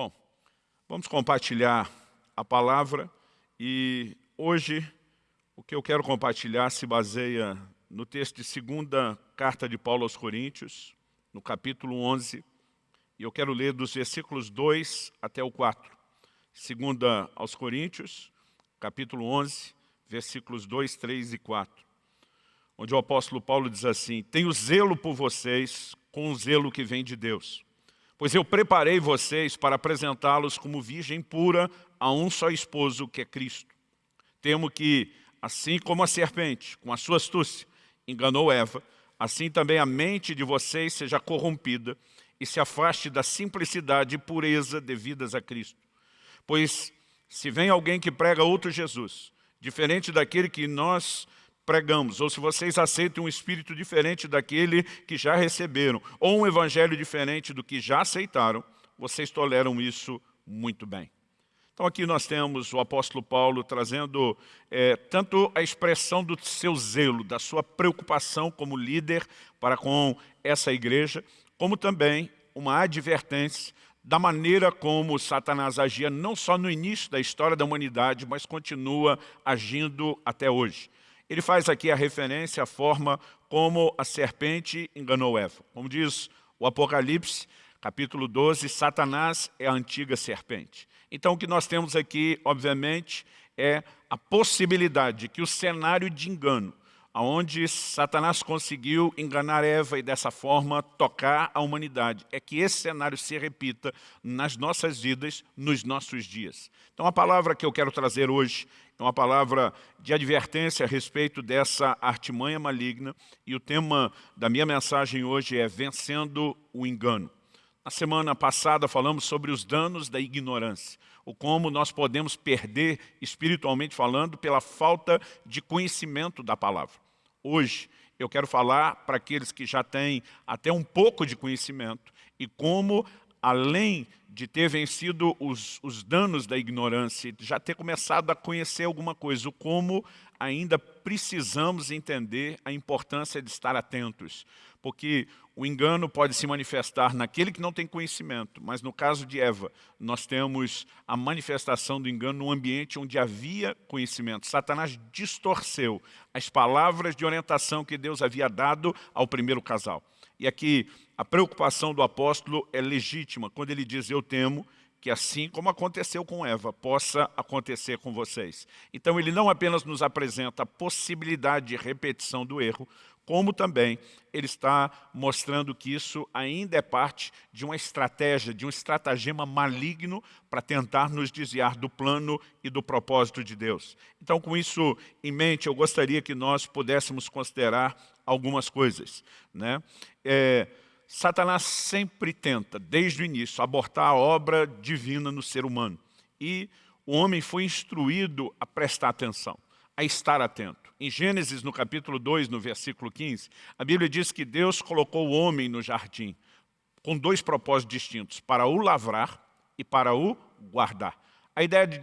Bom, vamos compartilhar a palavra e hoje o que eu quero compartilhar se baseia no texto de segunda carta de Paulo aos Coríntios, no capítulo 11, e eu quero ler dos versículos 2 até o 4. Segunda aos Coríntios, capítulo 11, versículos 2, 3 e 4. Onde o apóstolo Paulo diz assim, Tenho zelo por vocês com o zelo que vem de Deus. Pois eu preparei vocês para apresentá-los como virgem pura a um só esposo, que é Cristo. Temo que, assim como a serpente, com a sua astúcia, enganou Eva, assim também a mente de vocês seja corrompida e se afaste da simplicidade e pureza devidas a Cristo. Pois se vem alguém que prega outro Jesus, diferente daquele que nós pregamos, ou se vocês aceitam um espírito diferente daquele que já receberam, ou um evangelho diferente do que já aceitaram, vocês toleram isso muito bem. Então aqui nós temos o apóstolo Paulo trazendo é, tanto a expressão do seu zelo, da sua preocupação como líder para com essa igreja, como também uma advertência da maneira como Satanás agia não só no início da história da humanidade, mas continua agindo até hoje. Ele faz aqui a referência à forma como a serpente enganou Eva. Como diz o Apocalipse, capítulo 12, Satanás é a antiga serpente. Então o que nós temos aqui, obviamente, é a possibilidade de que o cenário de engano onde Satanás conseguiu enganar Eva e dessa forma tocar a humanidade. É que esse cenário se repita nas nossas vidas, nos nossos dias. Então a palavra que eu quero trazer hoje é uma palavra de advertência a respeito dessa artimanha maligna e o tema da minha mensagem hoje é Vencendo o Engano. Na semana passada falamos sobre os danos da ignorância, o como nós podemos perder, espiritualmente falando, pela falta de conhecimento da palavra. Hoje eu quero falar para aqueles que já têm até um pouco de conhecimento e como, além de ter vencido os, os danos da ignorância, já ter começado a conhecer alguma coisa, como ainda precisamos entender a importância de estar atentos. Porque o engano pode se manifestar naquele que não tem conhecimento, mas no caso de Eva, nós temos a manifestação do engano no ambiente onde havia conhecimento. Satanás distorceu as palavras de orientação que Deus havia dado ao primeiro casal. E aqui a preocupação do apóstolo é legítima, quando ele diz, eu temo que assim como aconteceu com Eva, possa acontecer com vocês. Então ele não apenas nos apresenta a possibilidade de repetição do erro, como também ele está mostrando que isso ainda é parte de uma estratégia, de um estratagema maligno para tentar nos desviar do plano e do propósito de Deus. Então, com isso em mente, eu gostaria que nós pudéssemos considerar algumas coisas. Né? É, Satanás sempre tenta, desde o início, abortar a obra divina no ser humano. E o homem foi instruído a prestar atenção a estar atento. Em Gênesis, no capítulo 2, no versículo 15, a Bíblia diz que Deus colocou o homem no jardim com dois propósitos distintos, para o lavrar e para o guardar. A ideia de,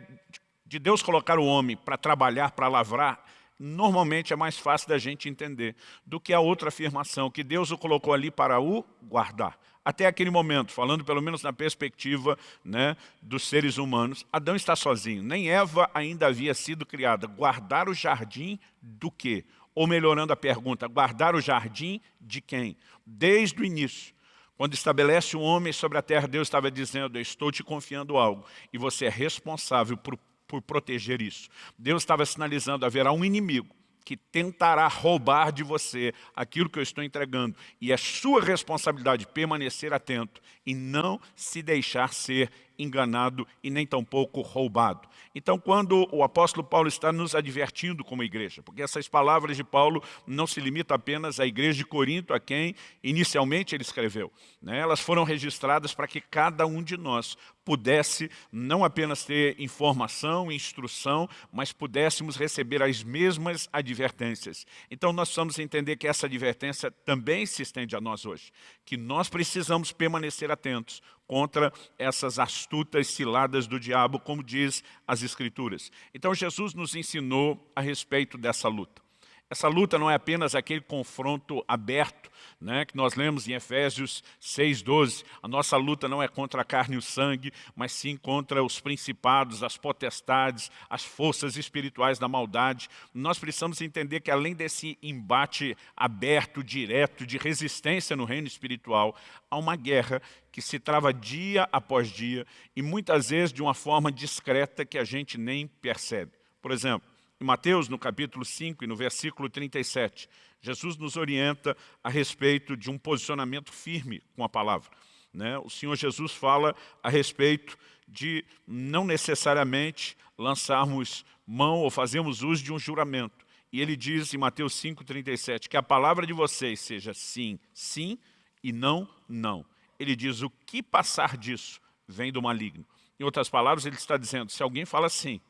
de Deus colocar o homem para trabalhar, para lavrar, normalmente é mais fácil da gente entender do que a outra afirmação, que Deus o colocou ali para o guardar. Até aquele momento, falando pelo menos na perspectiva né, dos seres humanos, Adão está sozinho. Nem Eva ainda havia sido criada. Guardar o jardim do quê? Ou melhorando a pergunta, guardar o jardim de quem? Desde o início, quando estabelece o homem sobre a terra, Deus estava dizendo, eu estou te confiando algo, e você é responsável por, por proteger isso. Deus estava sinalizando, haverá um inimigo, que tentará roubar de você aquilo que eu estou entregando. E é sua responsabilidade permanecer atento e não se deixar ser enganado e nem tampouco roubado. Então, quando o apóstolo Paulo está nos advertindo como igreja, porque essas palavras de Paulo não se limitam apenas à igreja de Corinto, a quem inicialmente ele escreveu. Né? Elas foram registradas para que cada um de nós pudesse não apenas ter informação instrução, mas pudéssemos receber as mesmas advertências. Então, nós precisamos entender que essa advertência também se estende a nós hoje, que nós precisamos permanecer atentos, contra essas astutas ciladas do diabo, como diz as Escrituras. Então Jesus nos ensinou a respeito dessa luta. Essa luta não é apenas aquele confronto aberto, né, que nós lemos em Efésios 6,12. A nossa luta não é contra a carne e o sangue, mas sim contra os principados, as potestades, as forças espirituais da maldade. Nós precisamos entender que além desse embate aberto, direto, de resistência no reino espiritual, há uma guerra que se trava dia após dia e muitas vezes de uma forma discreta que a gente nem percebe. Por exemplo, em Mateus, no capítulo 5 e no versículo 37, Jesus nos orienta a respeito de um posicionamento firme com a palavra. Né? O Senhor Jesus fala a respeito de não necessariamente lançarmos mão ou fazermos uso de um juramento. E ele diz em Mateus 5,37 que a palavra de vocês seja sim, sim e não, não. Ele diz o que passar disso vem do maligno. Em outras palavras, ele está dizendo, se alguém fala sim,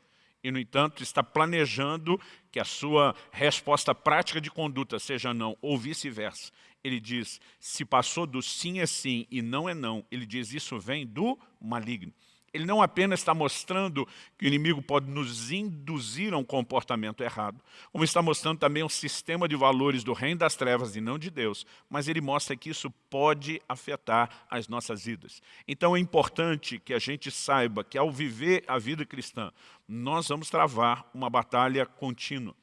e, no entanto, está planejando que a sua resposta prática de conduta seja não, ou vice-versa. Ele diz, se passou do sim é sim e não é não, ele diz, isso vem do maligno ele não apenas está mostrando que o inimigo pode nos induzir a um comportamento errado, como está mostrando também um sistema de valores do reino das trevas e não de Deus, mas ele mostra que isso pode afetar as nossas vidas. Então é importante que a gente saiba que ao viver a vida cristã, nós vamos travar uma batalha contínua.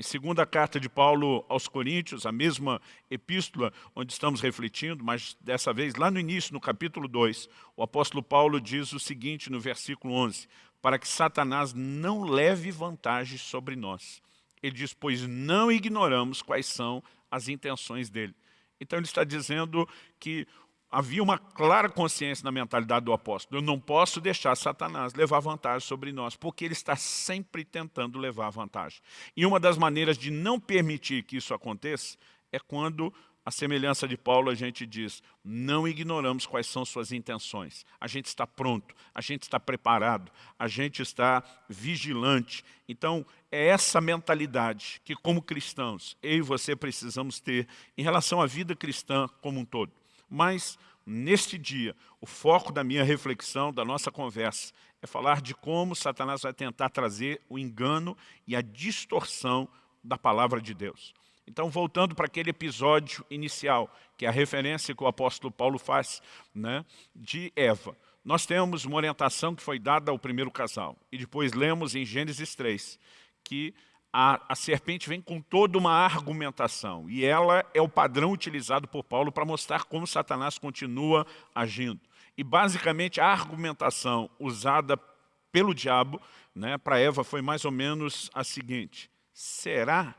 Em segunda carta de Paulo aos Coríntios, a mesma epístola onde estamos refletindo, mas dessa vez lá no início, no capítulo 2, o apóstolo Paulo diz o seguinte no versículo 11, para que Satanás não leve vantagem sobre nós. Ele diz, pois não ignoramos quais são as intenções dele. Então ele está dizendo que havia uma clara consciência na mentalidade do apóstolo. Eu não posso deixar Satanás levar vantagem sobre nós, porque ele está sempre tentando levar vantagem. E uma das maneiras de não permitir que isso aconteça é quando, a semelhança de Paulo, a gente diz, não ignoramos quais são suas intenções. A gente está pronto, a gente está preparado, a gente está vigilante. Então, é essa mentalidade que, como cristãos, eu e você precisamos ter em relação à vida cristã como um todo. Mas, neste dia, o foco da minha reflexão, da nossa conversa, é falar de como Satanás vai tentar trazer o engano e a distorção da palavra de Deus. Então, voltando para aquele episódio inicial, que é a referência que o apóstolo Paulo faz né, de Eva. Nós temos uma orientação que foi dada ao primeiro casal. E depois lemos em Gênesis 3, que a, a, serpente vem com toda uma argumentação, e ela é o padrão utilizado por Paulo para mostrar como Satanás continua agindo. E basicamente a argumentação usada pelo diabo né, para Eva foi mais ou menos a seguinte, será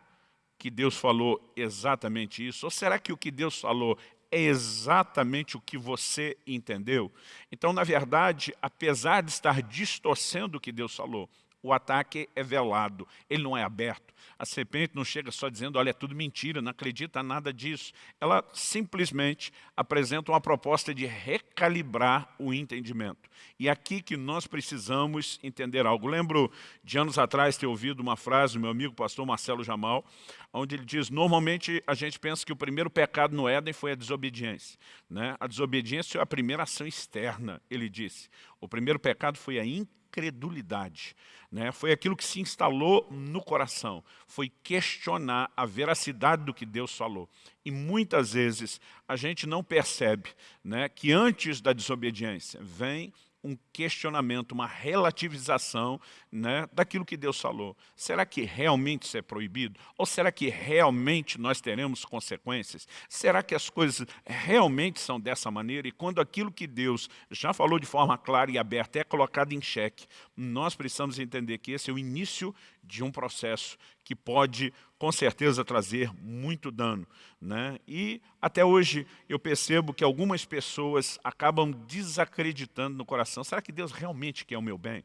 que Deus falou exatamente isso? Ou será que o que Deus falou é exatamente o que você entendeu? Então, na verdade, apesar de estar distorcendo o que Deus falou, o ataque é velado, ele não é aberto. A serpente não chega só dizendo, olha, é tudo mentira, não acredita nada disso. Ela simplesmente apresenta uma proposta de recalibrar o entendimento. E é aqui que nós precisamos entender algo. Lembro de anos atrás ter ouvido uma frase do meu amigo pastor Marcelo Jamal, onde ele diz, normalmente a gente pensa que o primeiro pecado no Éden foi a desobediência. Né? A desobediência é a primeira ação externa, ele disse. O primeiro pecado foi a incredulidade incredulidade. Né? Foi aquilo que se instalou no coração, foi questionar a veracidade do que Deus falou. E muitas vezes a gente não percebe né, que antes da desobediência vem um questionamento, uma relativização né, daquilo que Deus falou. Será que realmente isso é proibido? Ou será que realmente nós teremos consequências? Será que as coisas realmente são dessa maneira? E quando aquilo que Deus já falou de forma clara e aberta é colocado em xeque, nós precisamos entender que esse é o início de um processo que pode, com certeza, trazer muito dano. Né? E, até hoje, eu percebo que algumas pessoas acabam desacreditando no coração. Será que Deus realmente quer o meu bem?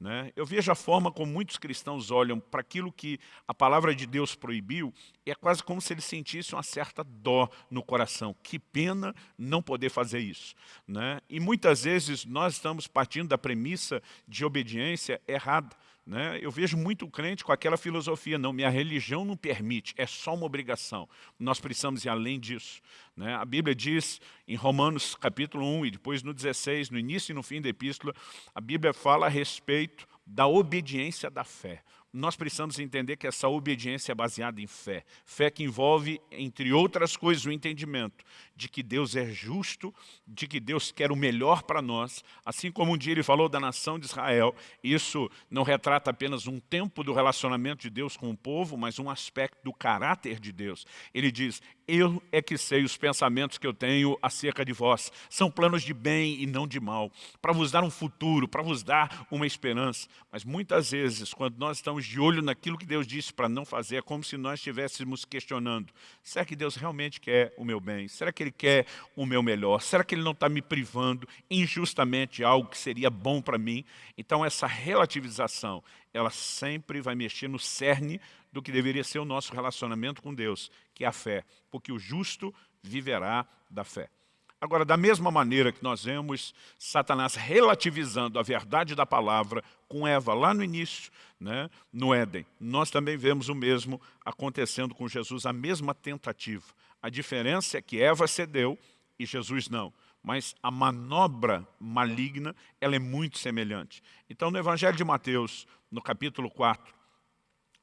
Né? Eu vejo a forma como muitos cristãos olham para aquilo que a palavra de Deus proibiu, e é quase como se eles sentissem uma certa dó no coração. Que pena não poder fazer isso. Né? E muitas vezes nós estamos partindo da premissa de obediência errada. Né? Eu vejo muito crente com aquela filosofia, não, minha religião não permite, é só uma obrigação. Nós precisamos ir além disso. Né? A Bíblia diz em Romanos capítulo 1 e depois no 16, no início e no fim da epístola, a Bíblia fala a respeito da obediência da fé. Nós precisamos entender que essa obediência é baseada em fé. Fé que envolve, entre outras coisas, o entendimento de que Deus é justo, de que Deus quer o melhor para nós. Assim como um dia ele falou da nação de Israel, isso não retrata apenas um tempo do relacionamento de Deus com o povo, mas um aspecto do caráter de Deus. Ele diz, eu é que sei os pensamentos que eu tenho acerca de vós. São planos de bem e não de mal, para vos dar um futuro, para vos dar uma esperança. Mas muitas vezes, quando nós estamos de olho naquilo que Deus disse para não fazer, é como se nós estivéssemos questionando, será que Deus realmente quer o meu bem? Será que Ele quer o meu melhor? Será que Ele não está me privando injustamente de algo que seria bom para mim? Então essa relativização, ela sempre vai mexer no cerne do que deveria ser o nosso relacionamento com Deus, que é a fé, porque o justo viverá da fé. Agora, da mesma maneira que nós vemos Satanás relativizando a verdade da palavra com Eva lá no início, né, no Éden, nós também vemos o mesmo acontecendo com Jesus, a mesma tentativa. A diferença é que Eva cedeu e Jesus não. Mas a manobra maligna, ela é muito semelhante. Então, no Evangelho de Mateus, no capítulo 4,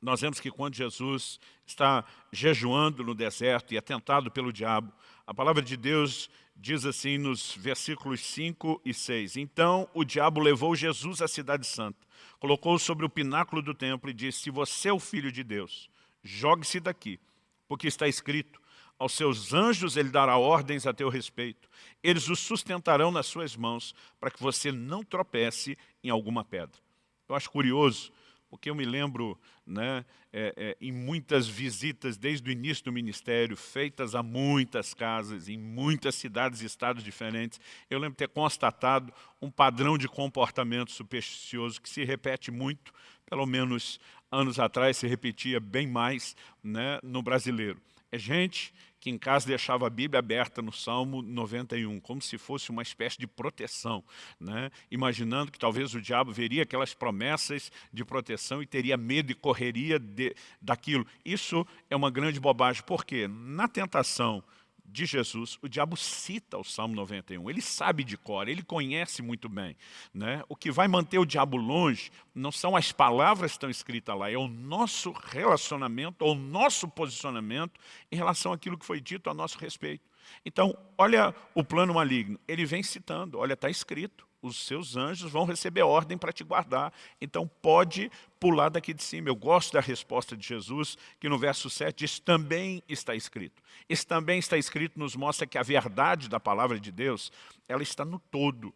nós vemos que quando Jesus está jejuando no deserto e é tentado pelo diabo, a palavra de Deus diz assim nos versículos 5 e 6. Então o diabo levou Jesus à cidade santa, colocou-o sobre o pináculo do templo e disse, se você é o filho de Deus, jogue-se daqui, porque está escrito, aos seus anjos ele dará ordens a teu respeito. Eles o sustentarão nas suas mãos, para que você não tropece em alguma pedra. Eu acho curioso porque eu me lembro né, é, é, em muitas visitas desde o início do ministério, feitas a muitas casas, em muitas cidades e estados diferentes, eu lembro ter constatado um padrão de comportamento supersticioso que se repete muito, pelo menos anos atrás se repetia bem mais né, no brasileiro. É gente que em casa deixava a Bíblia aberta no Salmo 91, como se fosse uma espécie de proteção, né? imaginando que talvez o diabo veria aquelas promessas de proteção e teria medo e correria de, daquilo. Isso é uma grande bobagem, porque na tentação de Jesus, o diabo cita o Salmo 91, ele sabe de cor, ele conhece muito bem. Né? O que vai manter o diabo longe não são as palavras que estão escritas lá, é o nosso relacionamento, o nosso posicionamento em relação àquilo que foi dito a nosso respeito. Então, olha o plano maligno, ele vem citando, olha, está escrito, os seus anjos vão receber ordem para te guardar. Então pode pular daqui de cima. Eu gosto da resposta de Jesus, que no verso 7 diz, também está escrito. Esse também está escrito nos mostra que a verdade da palavra de Deus, ela está no todo.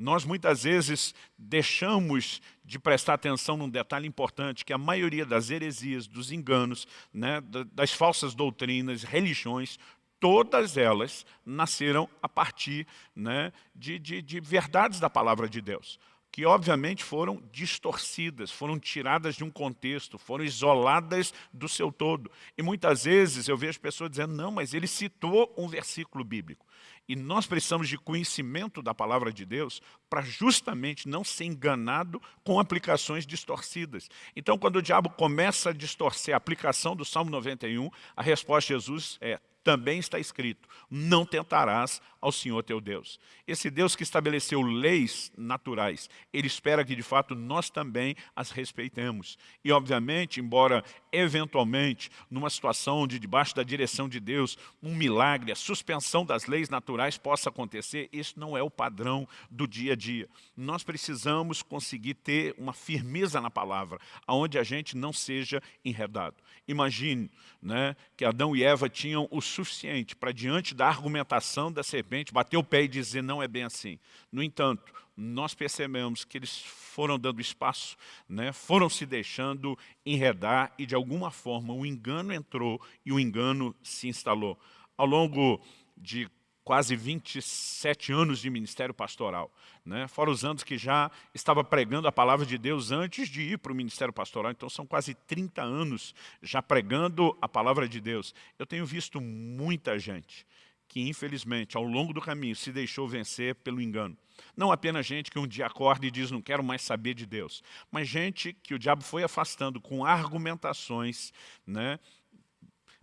Nós muitas vezes deixamos de prestar atenção num detalhe importante, que a maioria das heresias, dos enganos, né, das falsas doutrinas, religiões, todas elas nasceram a partir né, de, de, de verdades da palavra de Deus que obviamente foram distorcidas, foram tiradas de um contexto, foram isoladas do seu todo. E muitas vezes eu vejo pessoas dizendo, não, mas ele citou um versículo bíblico. E nós precisamos de conhecimento da palavra de Deus para justamente não ser enganado com aplicações distorcidas. Então, quando o diabo começa a distorcer a aplicação do Salmo 91, a resposta de Jesus é, também está escrito, não tentarás ao Senhor teu Deus. Esse Deus que estabeleceu leis naturais, Ele espera que de fato nós também as respeitemos. E obviamente, embora eventualmente, numa situação onde debaixo da direção de Deus, um milagre, a suspensão das leis naturais possa acontecer, isso não é o padrão do dia a dia. Nós precisamos conseguir ter uma firmeza na palavra, onde a gente não seja enredado. Imagine né, que Adão e Eva tinham o suficiente para, diante da argumentação da serpente, bater o pé e dizer não é bem assim. No entanto, nós percebemos que eles foram dando espaço, né, foram se deixando enredar e, de alguma forma, o engano entrou e o engano se instalou. Ao longo de quase 27 anos de ministério pastoral, né? fora os anos que já estava pregando a palavra de Deus antes de ir para o ministério pastoral, então são quase 30 anos já pregando a palavra de Deus. Eu tenho visto muita gente que infelizmente ao longo do caminho se deixou vencer pelo engano. Não apenas gente que um dia acorda e diz não quero mais saber de Deus, mas gente que o diabo foi afastando com argumentações, né,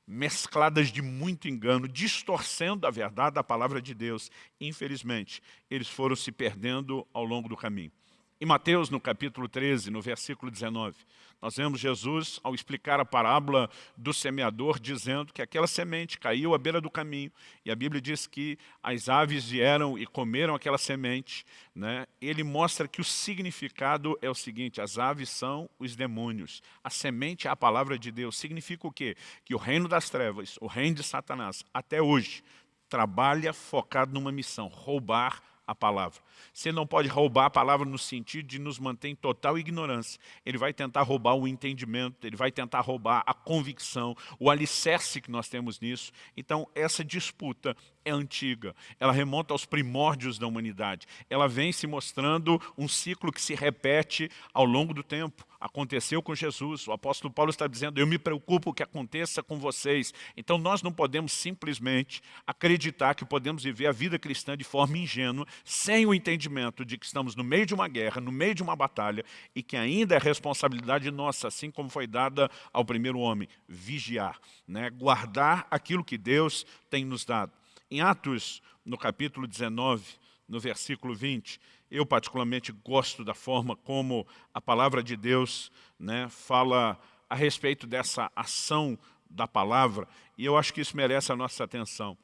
mescladas de muito engano, distorcendo a verdade da palavra de Deus. Infelizmente, eles foram se perdendo ao longo do caminho. Em Mateus, no capítulo 13, no versículo 19, nós vemos Jesus, ao explicar a parábola do semeador, dizendo que aquela semente caiu à beira do caminho, e a Bíblia diz que as aves vieram e comeram aquela semente. Né? Ele mostra que o significado é o seguinte, as aves são os demônios, a semente é a palavra de Deus. Significa o quê? Que o reino das trevas, o reino de Satanás, até hoje, trabalha focado numa missão, roubar a palavra. Você não pode roubar a palavra no sentido de nos manter em total ignorância. Ele vai tentar roubar o entendimento, ele vai tentar roubar a convicção, o alicerce que nós temos nisso. Então, essa disputa é antiga, ela remonta aos primórdios da humanidade. Ela vem se mostrando um ciclo que se repete ao longo do tempo. Aconteceu com Jesus, o apóstolo Paulo está dizendo, eu me preocupo que aconteça com vocês. Então nós não podemos simplesmente acreditar que podemos viver a vida cristã de forma ingênua, sem o entendimento de que estamos no meio de uma guerra, no meio de uma batalha, e que ainda é responsabilidade nossa, assim como foi dada ao primeiro homem, vigiar, né? guardar aquilo que Deus tem nos dado. Em Atos, no capítulo 19, no versículo 20, eu particularmente gosto da forma como a palavra de Deus né, fala a respeito dessa ação da palavra, e eu acho que isso merece a nossa atenção.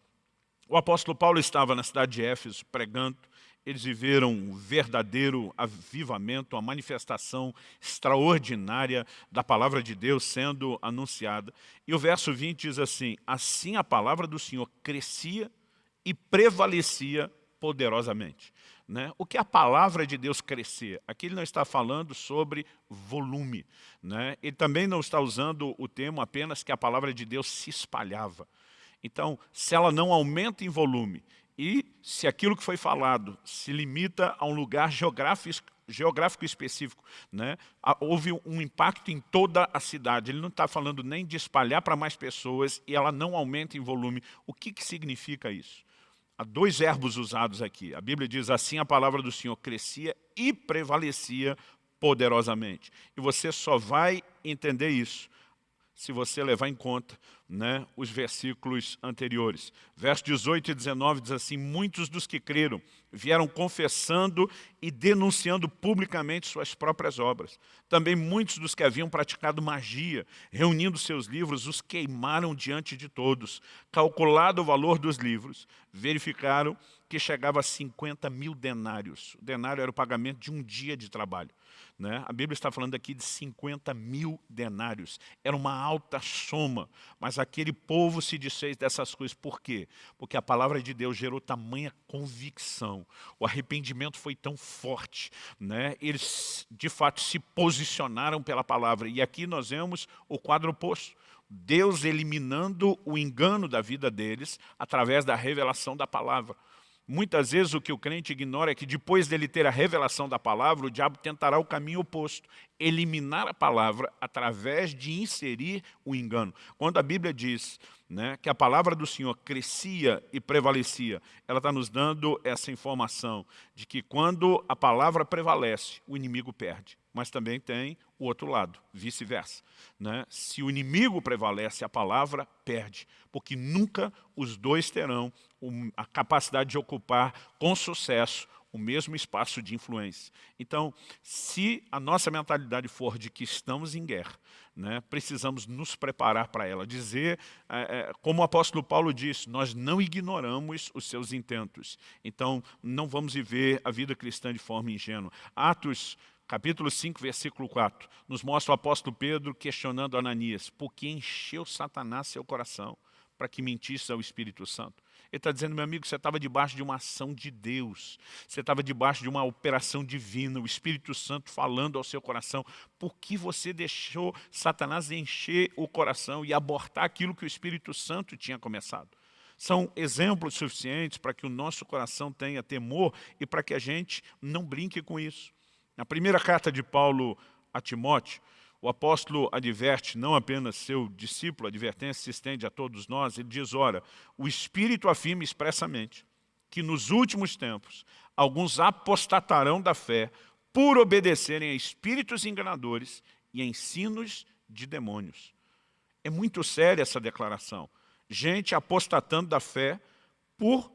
O apóstolo Paulo estava na cidade de Éfeso pregando, eles viveram um verdadeiro avivamento, uma manifestação extraordinária da palavra de Deus sendo anunciada. E o verso 20 diz assim, assim a palavra do Senhor crescia e prevalecia poderosamente. Né? O que a palavra de Deus crescer? Aqui ele não está falando sobre volume. Né? Ele também não está usando o termo apenas que a palavra de Deus se espalhava. Então, se ela não aumenta em volume e se aquilo que foi falado se limita a um lugar geográfico, geográfico específico, né? houve um impacto em toda a cidade. Ele não está falando nem de espalhar para mais pessoas e ela não aumenta em volume. O que, que significa isso? Há dois verbos usados aqui. A Bíblia diz assim, a palavra do Senhor crescia e prevalecia poderosamente. E você só vai entender isso se você levar em conta né, os versículos anteriores. Verso 18 e 19 diz assim, muitos dos que creram vieram confessando e denunciando publicamente suas próprias obras. Também muitos dos que haviam praticado magia, reunindo seus livros, os queimaram diante de todos. Calculado o valor dos livros, verificaram que chegava a 50 mil denários. O denário era o pagamento de um dia de trabalho. Né? A Bíblia está falando aqui de 50 mil denários. Era uma alta soma, mas aquele povo se desfez dessas coisas. Por quê? Porque a palavra de Deus gerou tamanha convicção. O arrependimento foi tão forte. Né? Eles, de fato, se posicionaram pela palavra. E aqui nós vemos o quadro oposto. Deus eliminando o engano da vida deles através da revelação da palavra. Muitas vezes o que o crente ignora é que depois dele ter a revelação da palavra, o diabo tentará o caminho oposto, eliminar a palavra através de inserir o engano. Quando a Bíblia diz né, que a palavra do Senhor crescia e prevalecia, ela está nos dando essa informação de que quando a palavra prevalece, o inimigo perde. Mas também tem o outro lado, vice-versa. Né? Se o inimigo prevalece, a palavra perde, porque nunca os dois terão a capacidade de ocupar com sucesso o mesmo espaço de influência. Então, se a nossa mentalidade for de que estamos em guerra, né, precisamos nos preparar para ela. Dizer, é, é, como o apóstolo Paulo disse, nós não ignoramos os seus intentos. Então, não vamos viver a vida cristã de forma ingênua. Atos capítulo 5, versículo 4, nos mostra o apóstolo Pedro questionando Ananias, por que encheu Satanás seu coração para que mentisse ao Espírito Santo? Ele está dizendo, meu amigo, você estava debaixo de uma ação de Deus. Você estava debaixo de uma operação divina, o Espírito Santo falando ao seu coração. Por que você deixou Satanás encher o coração e abortar aquilo que o Espírito Santo tinha começado? São exemplos suficientes para que o nosso coração tenha temor e para que a gente não brinque com isso. Na primeira carta de Paulo a Timóteo, o apóstolo adverte não apenas seu discípulo, a advertência se estende a todos nós, ele diz, ora, o Espírito afirma expressamente que nos últimos tempos alguns apostatarão da fé por obedecerem a espíritos enganadores e a ensinos de demônios. É muito séria essa declaração. Gente apostatando da fé por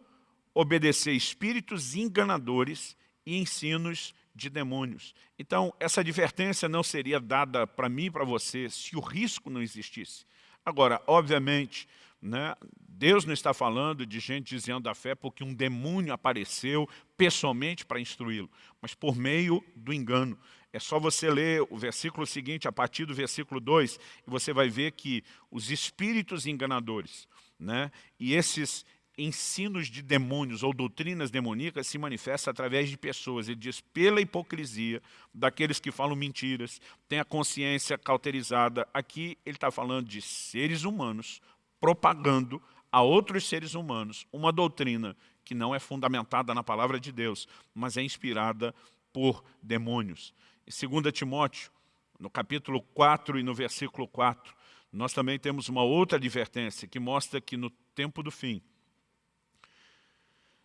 obedecer espíritos enganadores e ensinos de demônios. Então, essa advertência não seria dada para mim e para você se o risco não existisse. Agora, obviamente, né, Deus não está falando de gente dizendo da fé porque um demônio apareceu pessoalmente para instruí-lo, mas por meio do engano. É só você ler o versículo seguinte, a partir do versículo 2, e você vai ver que os espíritos enganadores, né, e esses ensinos de demônios ou doutrinas demoníacas se manifestam através de pessoas. Ele diz, pela hipocrisia daqueles que falam mentiras, têm a consciência cauterizada. Aqui ele está falando de seres humanos propagando a outros seres humanos uma doutrina que não é fundamentada na palavra de Deus, mas é inspirada por demônios. Em 2 Timóteo, no capítulo 4 e no versículo 4, nós também temos uma outra advertência que mostra que no tempo do fim,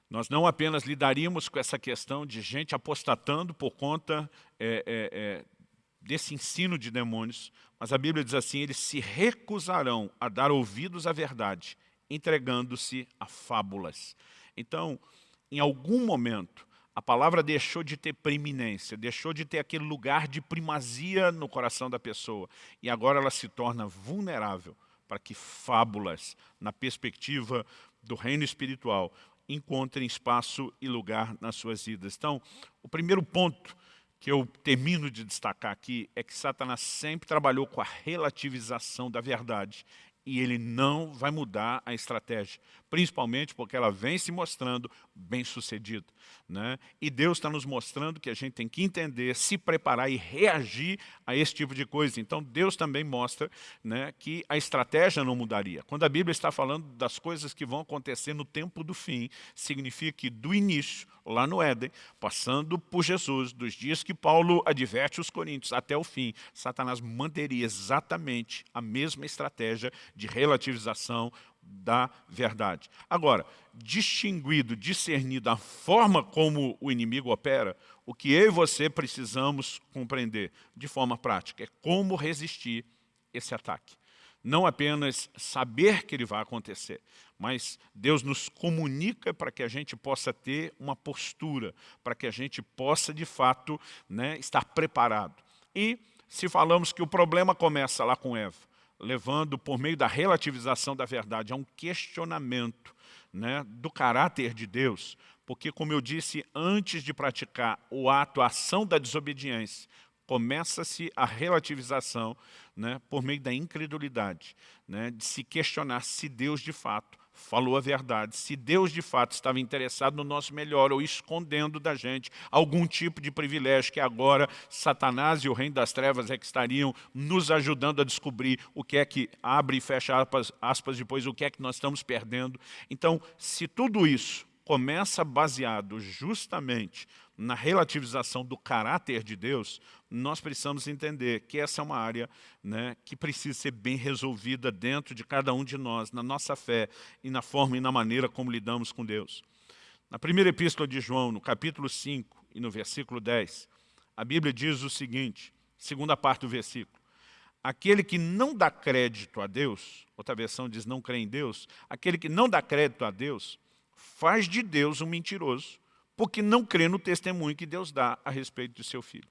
nós não apenas lidaríamos com essa questão de gente apostatando por conta é, é, é, desse ensino de demônios, mas a Bíblia diz assim, eles se recusarão a dar ouvidos à verdade, entregando-se a fábulas. Então, em algum momento, a palavra deixou de ter preeminência, deixou de ter aquele lugar de primazia no coração da pessoa, e agora ela se torna vulnerável para que fábulas, na perspectiva do reino espiritual, encontrem espaço e lugar nas suas vidas. Então, o primeiro ponto que eu termino de destacar aqui é que Satanás sempre trabalhou com a relativização da verdade e ele não vai mudar a estratégia, principalmente porque ela vem se mostrando bem sucedida. Né? E Deus está nos mostrando que a gente tem que entender, se preparar e reagir a esse tipo de coisa. Então Deus também mostra né, que a estratégia não mudaria. Quando a Bíblia está falando das coisas que vão acontecer no tempo do fim, significa que do início, lá no Éden, passando por Jesus, dos dias que Paulo adverte os coríntios até o fim, Satanás manteria exatamente a mesma estratégia de relativização da verdade. Agora, distinguido, discernido a forma como o inimigo opera, o que eu e você precisamos compreender de forma prática é como resistir esse ataque. Não apenas saber que ele vai acontecer, mas Deus nos comunica para que a gente possa ter uma postura, para que a gente possa, de fato, né, estar preparado. E se falamos que o problema começa lá com Eva, levando, por meio da relativização da verdade, a um questionamento né, do caráter de Deus, porque, como eu disse, antes de praticar o ato, a ação da desobediência, começa-se a relativização né, por meio da incredulidade, né, de se questionar se Deus, de fato, falou a verdade, se Deus de fato estava interessado no nosso melhor ou escondendo da gente algum tipo de privilégio que agora Satanás e o reino das trevas é que estariam nos ajudando a descobrir o que é que abre e fecha aspas, aspas depois, o que é que nós estamos perdendo. Então, se tudo isso começa baseado justamente na relativização do caráter de Deus, nós precisamos entender que essa é uma área né, que precisa ser bem resolvida dentro de cada um de nós, na nossa fé e na forma e na maneira como lidamos com Deus. Na primeira epístola de João, no capítulo 5 e no versículo 10, a Bíblia diz o seguinte, segunda parte do versículo, aquele que não dá crédito a Deus, outra versão diz não crê em Deus, aquele que não dá crédito a Deus, faz de Deus um mentiroso, porque não crê no testemunho que Deus dá a respeito de seu filho.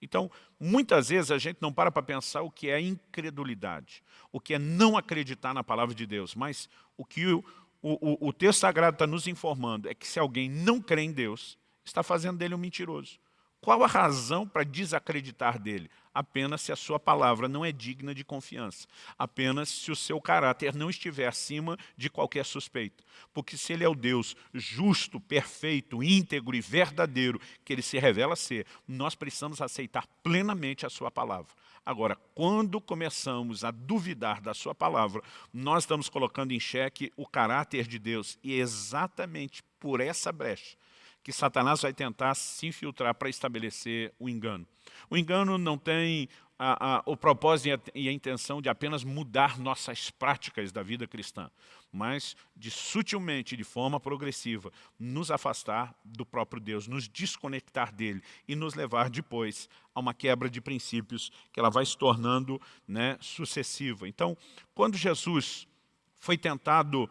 Então, muitas vezes a gente não para para pensar o que é incredulidade, o que é não acreditar na palavra de Deus, mas o que o, o, o texto sagrado está nos informando é que se alguém não crê em Deus, está fazendo dele um mentiroso. Qual a razão para desacreditar dele? Apenas se a sua palavra não é digna de confiança. Apenas se o seu caráter não estiver acima de qualquer suspeita. Porque se ele é o Deus justo, perfeito, íntegro e verdadeiro que ele se revela ser, nós precisamos aceitar plenamente a sua palavra. Agora, quando começamos a duvidar da sua palavra, nós estamos colocando em xeque o caráter de Deus. E é exatamente por essa brecha que Satanás vai tentar se infiltrar para estabelecer o engano. O engano não tem a, a, o propósito e a intenção de apenas mudar nossas práticas da vida cristã, mas de sutilmente, de forma progressiva, nos afastar do próprio Deus, nos desconectar dele e nos levar depois a uma quebra de princípios que ela vai se tornando né, sucessiva. Então, quando Jesus foi tentado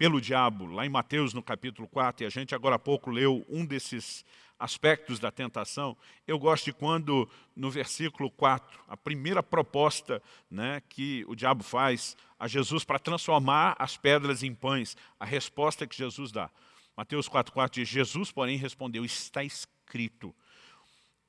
pelo diabo, lá em Mateus no capítulo 4, e a gente agora há pouco leu um desses aspectos da tentação, eu gosto de quando, no versículo 4, a primeira proposta né, que o diabo faz a Jesus para transformar as pedras em pães, a resposta que Jesus dá. Mateus 4,4 diz, Jesus, porém, respondeu, está escrito,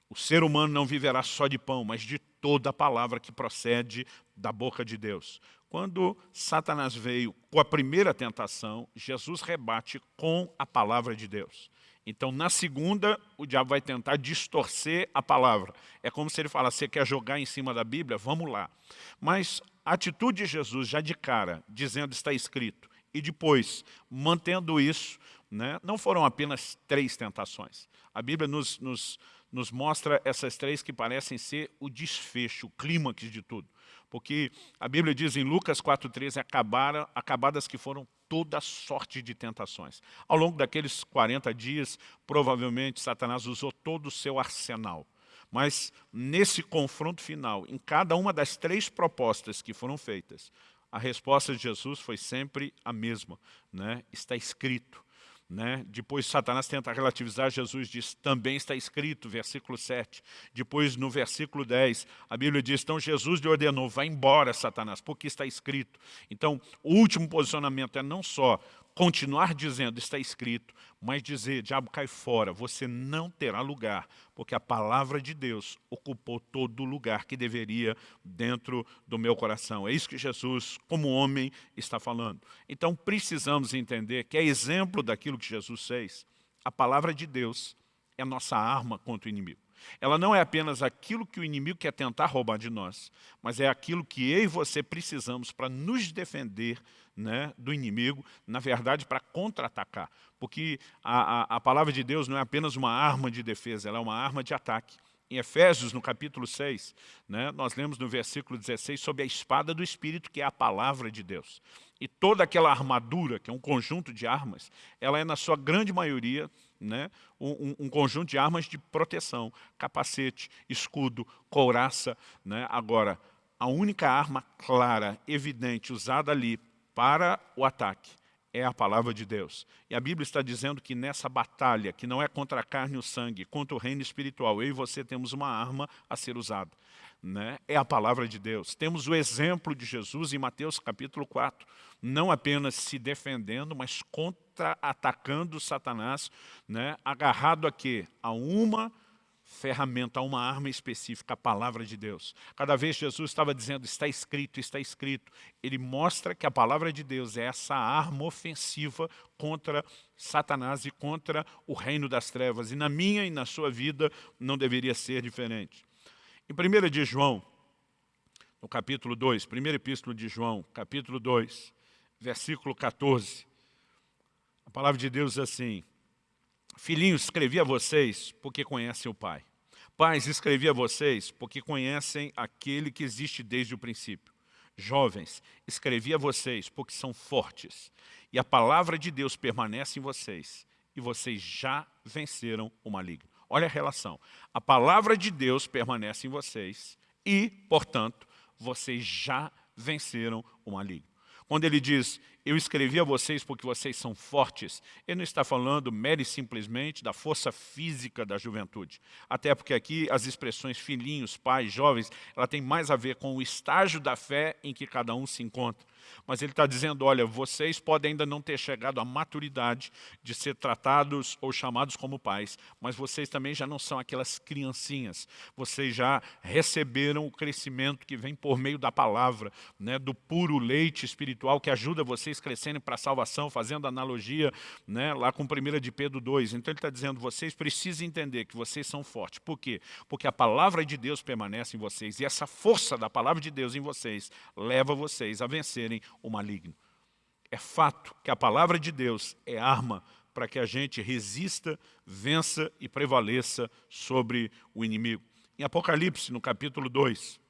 o ser humano não viverá só de pão, mas de toda a palavra que procede da boca de Deus. Quando Satanás veio com a primeira tentação, Jesus rebate com a palavra de Deus. Então, na segunda, o diabo vai tentar distorcer a palavra. É como se ele falasse, você quer jogar em cima da Bíblia? Vamos lá. Mas a atitude de Jesus, já de cara, dizendo está escrito, e depois, mantendo isso, né, não foram apenas três tentações. A Bíblia nos, nos, nos mostra essas três que parecem ser o desfecho, o clímax de tudo. Porque a Bíblia diz em Lucas 4,13, acabadas que foram toda sorte de tentações. Ao longo daqueles 40 dias, provavelmente Satanás usou todo o seu arsenal. Mas nesse confronto final, em cada uma das três propostas que foram feitas, a resposta de Jesus foi sempre a mesma. Né? Está escrito. Né? Depois Satanás tenta relativizar, Jesus diz, também está escrito, versículo 7. Depois no versículo 10, a Bíblia diz, então Jesus lhe ordenou, vai embora Satanás, porque está escrito. Então o último posicionamento é não só continuar dizendo, está escrito, mas dizer, diabo cai fora, você não terá lugar, porque a palavra de Deus ocupou todo o lugar que deveria dentro do meu coração. É isso que Jesus, como homem, está falando. Então precisamos entender que é exemplo daquilo que Jesus fez. A palavra de Deus é nossa arma contra o inimigo. Ela não é apenas aquilo que o inimigo quer tentar roubar de nós, mas é aquilo que eu e você precisamos para nos defender né, do inimigo, na verdade, para contra-atacar. Porque a, a, a palavra de Deus não é apenas uma arma de defesa, ela é uma arma de ataque. Em Efésios, no capítulo 6, né, nós lemos no versículo 16 sobre a espada do Espírito, que é a palavra de Deus. E toda aquela armadura, que é um conjunto de armas, ela é, na sua grande maioria, né, um, um, conjunto de armas de proteção, capacete, escudo, couraça. Né? Agora, a única arma clara, evidente, usada ali para o ataque é a palavra de Deus. E a Bíblia está dizendo que nessa batalha, que não é contra a carne e o sangue, contra o reino espiritual, eu e você temos uma arma a ser usada. Né? É a palavra de Deus. Temos o exemplo de Jesus em Mateus capítulo 4, não apenas se defendendo, mas contra-atacando Satanás, né? agarrado a quê? A uma ferramenta, uma arma específica, a palavra de Deus. Cada vez Jesus estava dizendo, está escrito, está escrito. Ele mostra que a palavra de Deus é essa arma ofensiva contra Satanás e contra o reino das trevas. E na minha e na sua vida não deveria ser diferente. Em 1 de João, no capítulo 2, primeiro epístolo de João, capítulo 2, versículo 14, a palavra de Deus diz assim, Filhinhos, escrevi a vocês porque conhecem o Pai. Pais, escrevi a vocês porque conhecem aquele que existe desde o princípio. Jovens, escrevi a vocês porque são fortes. E a palavra de Deus permanece em vocês. E vocês já venceram o maligno. Olha a relação. A palavra de Deus permanece em vocês. E, portanto, vocês já venceram o maligno. Quando ele diz, eu escrevi a vocês porque vocês são fortes, ele não está falando mere simplesmente da força física da juventude. Até porque aqui as expressões filhinhos, pais, jovens, ela tem mais a ver com o estágio da fé em que cada um se encontra. Mas ele está dizendo, olha, vocês podem ainda não ter chegado à maturidade de ser tratados ou chamados como pais, mas vocês também já não são aquelas criancinhas. Vocês já receberam o crescimento que vem por meio da palavra, né, do puro leite espiritual que ajuda vocês crescerem para a salvação, fazendo analogia né, lá com 1 de Pedro 2. Então ele está dizendo, vocês precisam entender que vocês são fortes. Por quê? Porque a palavra de Deus permanece em vocês e essa força da palavra de Deus em vocês leva vocês a vencerem o maligno. É fato que a palavra de Deus é arma para que a gente resista, vença e prevaleça sobre o inimigo. Em Apocalipse, no capítulo 2,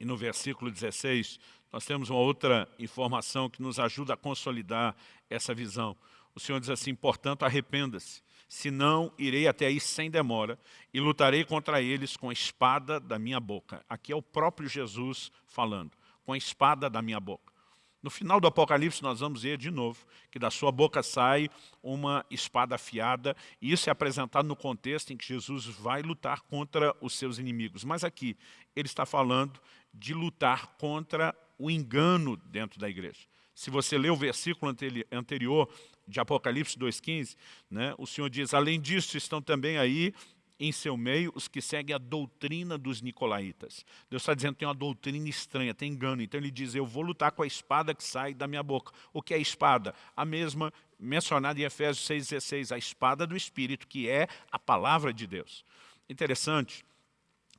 e no versículo 16, nós temos uma outra informação que nos ajuda a consolidar essa visão. O Senhor diz assim, portanto, arrependa-se, senão irei até aí sem demora e lutarei contra eles com a espada da minha boca. Aqui é o próprio Jesus falando, com a espada da minha boca. No final do Apocalipse nós vamos ver de novo que da sua boca sai uma espada afiada e isso é apresentado no contexto em que Jesus vai lutar contra os seus inimigos. Mas aqui ele está falando de lutar contra o engano dentro da igreja. Se você ler o versículo anterior de Apocalipse 2,15, né, o Senhor diz, além disso estão também aí em seu meio os que seguem a doutrina dos nicolaítas. Deus está dizendo que tem uma doutrina estranha, tem engano. Então ele diz, eu vou lutar com a espada que sai da minha boca. O que é espada? A mesma mencionada em Efésios 6,16, a espada do Espírito, que é a palavra de Deus. Interessante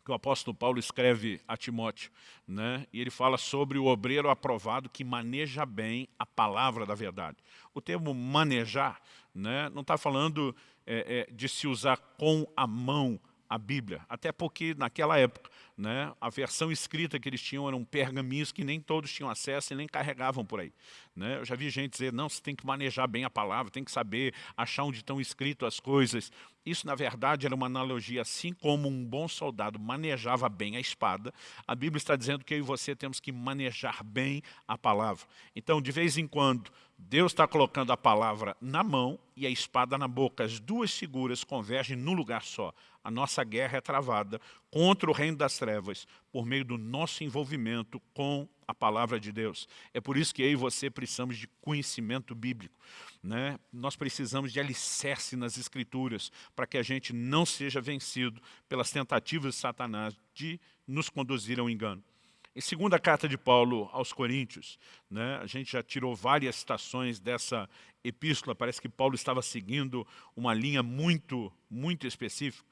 que o apóstolo Paulo escreve a Timóteo, né? e ele fala sobre o obreiro aprovado que maneja bem a palavra da verdade. O termo manejar né, não está falando é, é, de se usar com a mão a Bíblia, até porque naquela época né, a versão escrita que eles tinham eram pergaminhos que nem todos tinham acesso e nem carregavam por aí. Né? Eu já vi gente dizer, não, você tem que manejar bem a palavra, tem que saber achar onde estão escritas as coisas. Isso, na verdade, era uma analogia, assim como um bom soldado manejava bem a espada, a Bíblia está dizendo que eu e você temos que manejar bem a palavra. Então, de vez em quando, Deus está colocando a palavra na mão e a espada na boca. As duas figuras convergem num lugar só. A nossa guerra é travada contra o reino das trevas por meio do nosso envolvimento com a palavra de Deus. É por isso que eu e você precisamos de conhecimento bíblico. Né? Nós precisamos de alicerce nas escrituras para que a gente não seja vencido pelas tentativas de Satanás de nos conduzir ao engano. Em segunda carta de Paulo aos Coríntios, né, a gente já tirou várias citações dessa epístola, parece que Paulo estava seguindo uma linha muito, muito específica.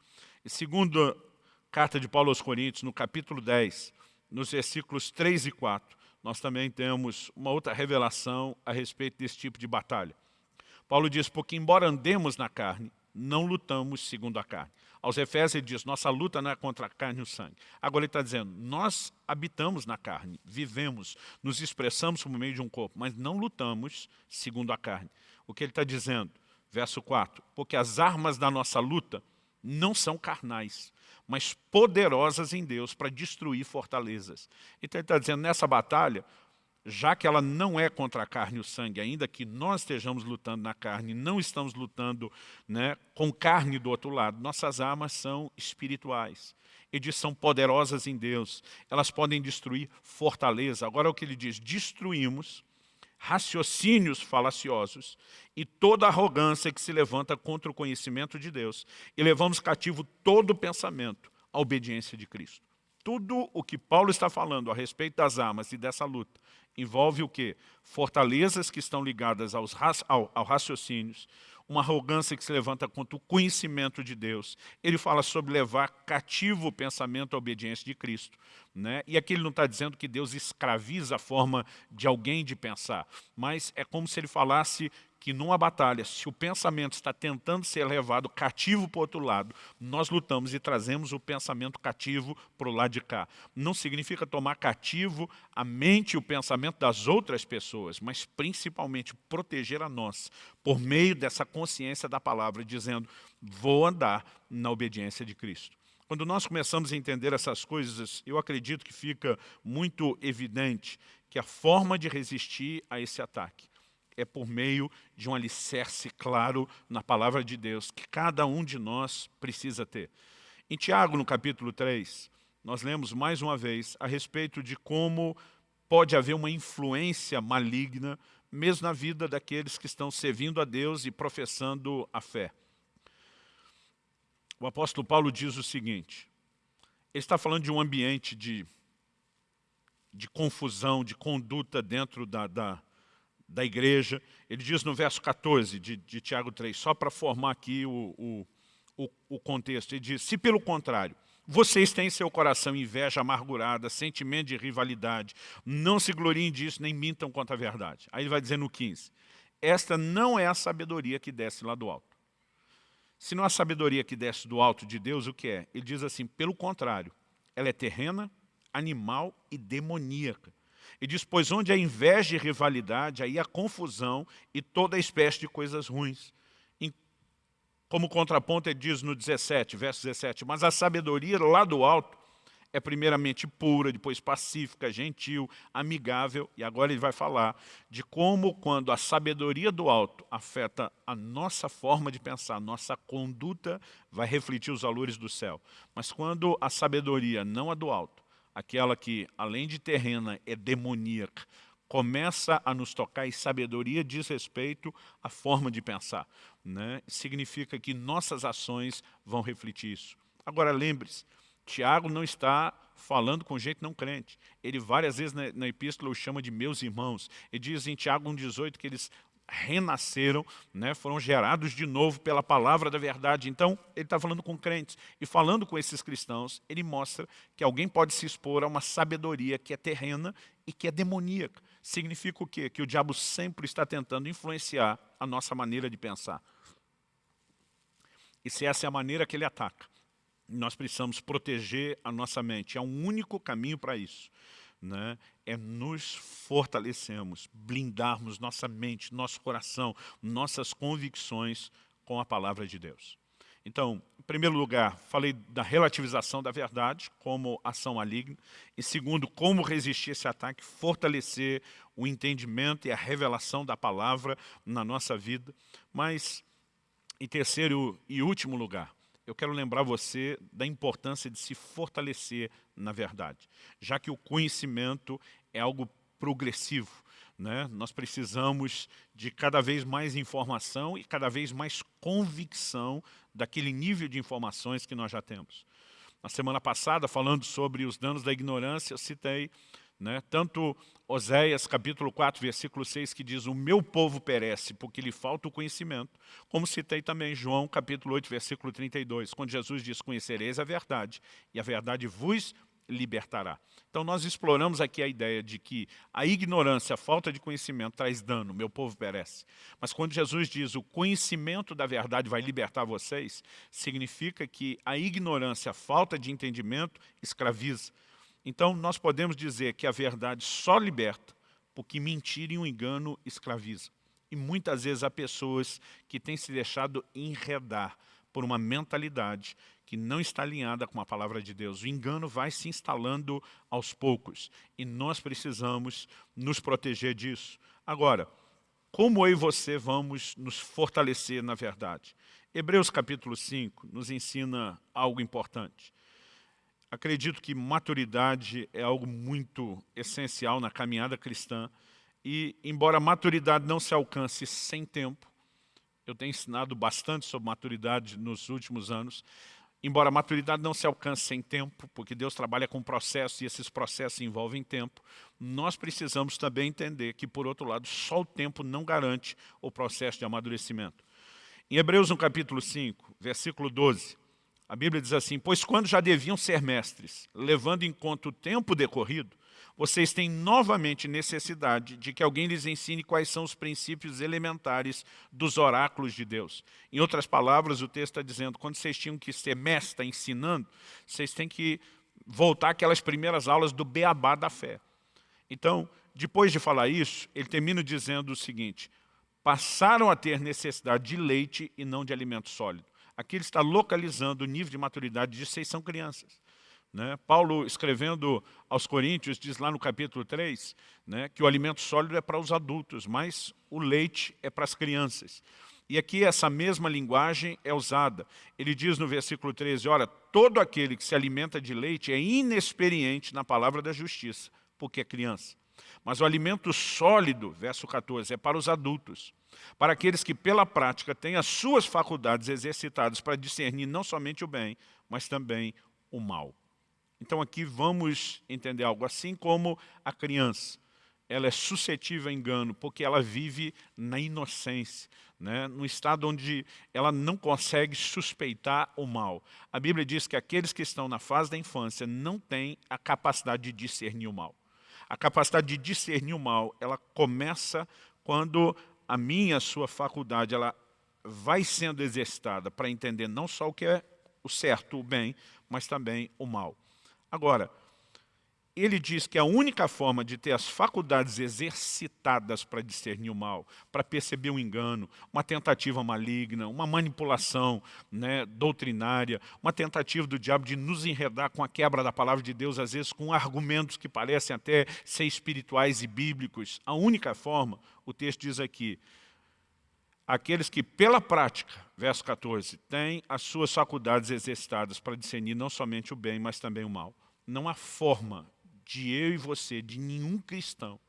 Segunda carta de Paulo aos Coríntios, no capítulo 10, nos versículos 3 e 4, nós também temos uma outra revelação a respeito desse tipo de batalha. Paulo diz, porque embora andemos na carne, não lutamos segundo a carne. Aos Efésios ele diz, nossa luta não é contra a carne e o sangue. Agora ele está dizendo, nós habitamos na carne, vivemos, nos expressamos por meio de um corpo, mas não lutamos segundo a carne. O que ele está dizendo? Verso 4, porque as armas da nossa luta não são carnais, mas poderosas em Deus para destruir fortalezas. Então ele está dizendo, nessa batalha, já que ela não é contra a carne e o sangue, ainda que nós estejamos lutando na carne, não estamos lutando né, com carne do outro lado, nossas armas são espirituais. Ele diz, são poderosas em Deus, elas podem destruir fortaleza. Agora é o que ele diz, destruímos raciocínios falaciosos e toda arrogância que se levanta contra o conhecimento de Deus e levamos cativo todo pensamento à obediência de Cristo. Tudo o que Paulo está falando a respeito das armas e dessa luta envolve o quê? Fortalezas que estão ligadas aos, ao, ao raciocínios, uma arrogância que se levanta contra o conhecimento de Deus. Ele fala sobre levar cativo o pensamento à obediência de Cristo. Né? E aqui ele não está dizendo que Deus escraviza a forma de alguém de pensar, mas é como se ele falasse que numa batalha, se o pensamento está tentando ser levado cativo para o outro lado, nós lutamos e trazemos o pensamento cativo para o lado de cá. Não significa tomar cativo a mente e o pensamento das outras pessoas, mas principalmente proteger a nós, por meio dessa consciência da palavra, dizendo, vou andar na obediência de Cristo. Quando nós começamos a entender essas coisas, eu acredito que fica muito evidente que a forma de resistir a esse ataque é por meio de um alicerce claro na palavra de Deus, que cada um de nós precisa ter. Em Tiago, no capítulo 3, nós lemos mais uma vez a respeito de como pode haver uma influência maligna, mesmo na vida daqueles que estão servindo a Deus e professando a fé. O apóstolo Paulo diz o seguinte, ele está falando de um ambiente de, de confusão, de conduta dentro da, da, da igreja. Ele diz no verso 14 de, de Tiago 3, só para formar aqui o, o, o, o contexto, ele diz, se pelo contrário, vocês têm em seu coração inveja amargurada, sentimento de rivalidade, não se gloriem disso, nem mintam contra a verdade. Aí ele vai dizer no 15, esta não é a sabedoria que desce lá do alto. Se não a sabedoria que desce do alto de Deus, o que é? Ele diz assim, pelo contrário, ela é terrena, animal e demoníaca. E diz, pois onde há inveja e rivalidade, aí há confusão e toda espécie de coisas ruins. Como contraponto, ele diz no 17, verso 17, mas a sabedoria lá do alto é primeiramente pura, depois pacífica, gentil, amigável, e agora ele vai falar de como quando a sabedoria do alto afeta a nossa forma de pensar, nossa conduta vai refletir os valores do céu. Mas quando a sabedoria, não a do alto, aquela que além de terrena é demoníaca, começa a nos tocar e sabedoria diz respeito à forma de pensar. Né? Significa que nossas ações vão refletir isso. Agora lembre-se, Tiago não está falando com gente não crente. Ele várias vezes na, na epístola o chama de meus irmãos. Ele diz em Tiago 1,18 que eles renasceram, né, foram gerados de novo pela palavra da verdade. Então, ele está falando com crentes. E falando com esses cristãos, ele mostra que alguém pode se expor a uma sabedoria que é terrena e que é demoníaca. Significa o quê? Que o diabo sempre está tentando influenciar a nossa maneira de pensar. E se essa é a maneira que ele ataca, nós precisamos proteger a nossa mente. É um único caminho para isso. Né? É nos fortalecermos, blindarmos nossa mente, nosso coração, nossas convicções com a palavra de Deus. Então, em primeiro lugar, falei da relativização da verdade como ação maligna. Em segundo, como resistir esse ataque, fortalecer o entendimento e a revelação da palavra na nossa vida. Mas, em terceiro e último lugar, eu quero lembrar você da importância de se fortalecer na verdade, já que o conhecimento é algo progressivo. Né? Nós precisamos de cada vez mais informação e cada vez mais convicção daquele nível de informações que nós já temos. Na semana passada, falando sobre os danos da ignorância, eu citei né? Tanto Oséias capítulo 4, versículo 6, que diz, o meu povo perece porque lhe falta o conhecimento, como citei também João capítulo 8, versículo 32, quando Jesus diz, conhecereis a verdade, e a verdade vos libertará. Então nós exploramos aqui a ideia de que a ignorância, a falta de conhecimento traz dano, meu povo perece. Mas quando Jesus diz o conhecimento da verdade vai libertar vocês, significa que a ignorância, a falta de entendimento escraviza. Então, nós podemos dizer que a verdade só liberta, porque mentira e um engano escraviza. E muitas vezes há pessoas que têm se deixado enredar por uma mentalidade que não está alinhada com a palavra de Deus. O engano vai se instalando aos poucos e nós precisamos nos proteger disso. Agora, como eu e você vamos nos fortalecer na verdade? Hebreus capítulo 5 nos ensina algo importante. Acredito que maturidade é algo muito essencial na caminhada cristã e, embora maturidade não se alcance sem tempo, eu tenho ensinado bastante sobre maturidade nos últimos anos, embora maturidade não se alcance sem tempo, porque Deus trabalha com processos e esses processos envolvem tempo, nós precisamos também entender que, por outro lado, só o tempo não garante o processo de amadurecimento. Em Hebreus, no capítulo 5, versículo 12, a Bíblia diz assim, pois quando já deviam ser mestres, levando em conta o tempo decorrido, vocês têm novamente necessidade de que alguém lhes ensine quais são os princípios elementares dos oráculos de Deus. Em outras palavras, o texto está dizendo, quando vocês tinham que ser mestre ensinando, vocês têm que voltar aquelas primeiras aulas do beabá da fé. Então, depois de falar isso, ele termina dizendo o seguinte, passaram a ter necessidade de leite e não de alimento sólido. Aqui ele está localizando o nível de maturidade de vocês são crianças. Né? Paulo, escrevendo aos Coríntios, diz lá no capítulo 3, né, que o alimento sólido é para os adultos, mas o leite é para as crianças. E aqui essa mesma linguagem é usada. Ele diz no versículo 13, ora, todo aquele que se alimenta de leite é inexperiente na palavra da justiça, porque é criança. Mas o alimento sólido, verso 14, é para os adultos, para aqueles que pela prática têm as suas faculdades exercitadas para discernir não somente o bem, mas também o mal. Então aqui vamos entender algo assim como a criança. Ela é suscetível a engano porque ela vive na inocência, né? no estado onde ela não consegue suspeitar o mal. A Bíblia diz que aqueles que estão na fase da infância não têm a capacidade de discernir o mal. A capacidade de discernir o mal, ela começa quando a minha, a sua faculdade, ela vai sendo exercitada para entender não só o que é o certo, o bem, mas também o mal. Agora, ele diz que a única forma de ter as faculdades exercitadas para discernir o mal, para perceber um engano, uma tentativa maligna, uma manipulação né, doutrinária, uma tentativa do diabo de nos enredar com a quebra da palavra de Deus, às vezes com argumentos que parecem até ser espirituais e bíblicos. A única forma, o texto diz aqui, aqueles que pela prática, verso 14, têm as suas faculdades exercitadas para discernir não somente o bem, mas também o mal. Não há forma de eu e você, de nenhum cristão,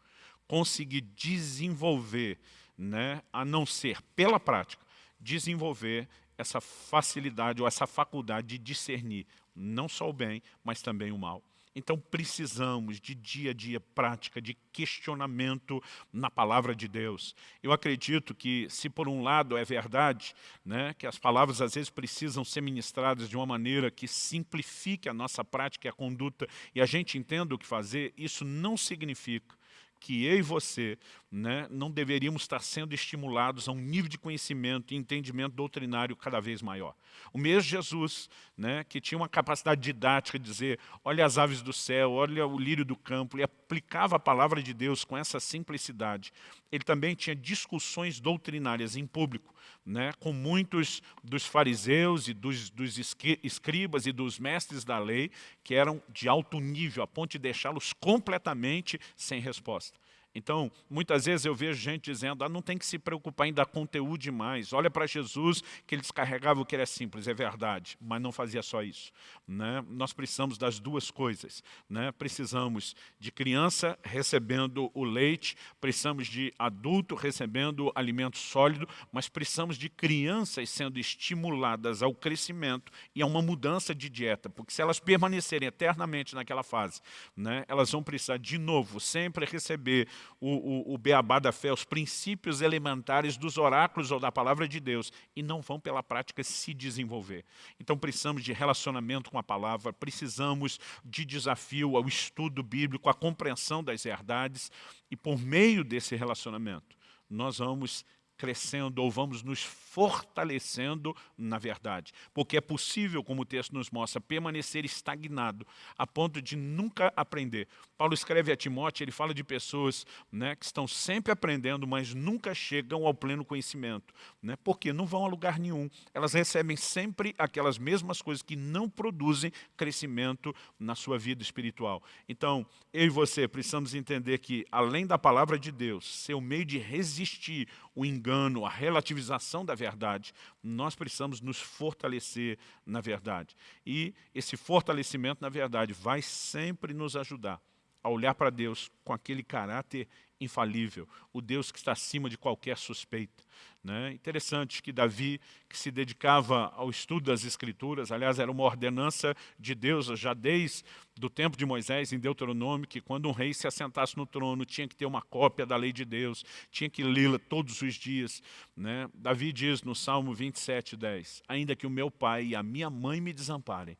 conseguir desenvolver, né, a não ser pela prática, desenvolver essa facilidade ou essa faculdade de discernir não só o bem, mas também o mal. Então precisamos de dia a dia prática, de questionamento na palavra de Deus. Eu acredito que se por um lado é verdade, né, que as palavras às vezes precisam ser ministradas de uma maneira que simplifique a nossa prática e a conduta e a gente entenda o que fazer, isso não significa que eu e você né, não deveríamos estar sendo estimulados a um nível de conhecimento e entendimento doutrinário cada vez maior. O mesmo Jesus, né, que tinha uma capacidade didática de dizer, olha as aves do céu, olha o lírio do campo, ele aplicava a palavra de Deus com essa simplicidade. Ele também tinha discussões doutrinárias em público, né, com muitos dos fariseus e dos, dos escribas e dos mestres da lei, que eram de alto nível, a ponto de deixá-los completamente sem resposta. Então, muitas vezes eu vejo gente dizendo, ah, não tem que se preocupar em dar conteúdo demais. Olha para Jesus, que ele descarregava o que era simples, é verdade, mas não fazia só isso. Né? Nós precisamos das duas coisas. Né? Precisamos de criança recebendo o leite, precisamos de adulto recebendo alimento sólido, mas precisamos de crianças sendo estimuladas ao crescimento e a uma mudança de dieta, porque se elas permanecerem eternamente naquela fase, né, elas vão precisar de novo sempre receber o, o, o beabá da fé, os princípios elementares dos oráculos ou da palavra de Deus, e não vão pela prática se desenvolver. Então precisamos de relacionamento com a palavra, precisamos de desafio ao estudo bíblico, à compreensão das verdades, e por meio desse relacionamento, nós vamos crescendo ou vamos nos fortalecendo na verdade. Porque é possível, como o texto nos mostra, permanecer estagnado a ponto de nunca aprender. Paulo escreve a Timóteo, ele fala de pessoas né, que estão sempre aprendendo, mas nunca chegam ao pleno conhecimento. Né, porque não vão a lugar nenhum. Elas recebem sempre aquelas mesmas coisas que não produzem crescimento na sua vida espiritual. Então, eu e você precisamos entender que, além da palavra de Deus ser o meio de resistir o engano, a relativização da verdade, nós precisamos nos fortalecer na verdade. E esse fortalecimento na verdade vai sempre nos ajudar a olhar para Deus com aquele caráter infalível, o Deus que está acima de qualquer suspeita. Né? Interessante que Davi, que se dedicava ao estudo das Escrituras, aliás, era uma ordenança de Deus já desde o tempo de Moisés, em Deuteronômio, que quando um rei se assentasse no trono, tinha que ter uma cópia da lei de Deus, tinha que lê-la todos os dias. Né? Davi diz no Salmo 27, 10, ainda que o meu pai e a minha mãe me desamparem,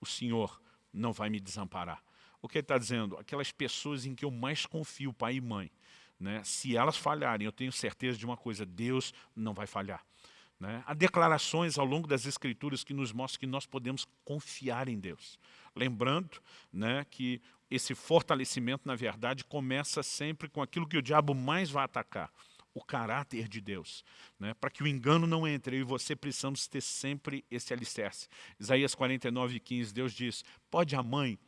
o Senhor não vai me desamparar. O que ele está dizendo? Aquelas pessoas em que eu mais confio, pai e mãe, né? se elas falharem, eu tenho certeza de uma coisa, Deus não vai falhar. Né? Há declarações ao longo das Escrituras que nos mostram que nós podemos confiar em Deus. Lembrando né, que esse fortalecimento, na verdade, começa sempre com aquilo que o diabo mais vai atacar, o caráter de Deus. Né? Para que o engano não entre, eu e você precisamos ter sempre esse alicerce. Isaías 49, 15, Deus diz, pode a mãe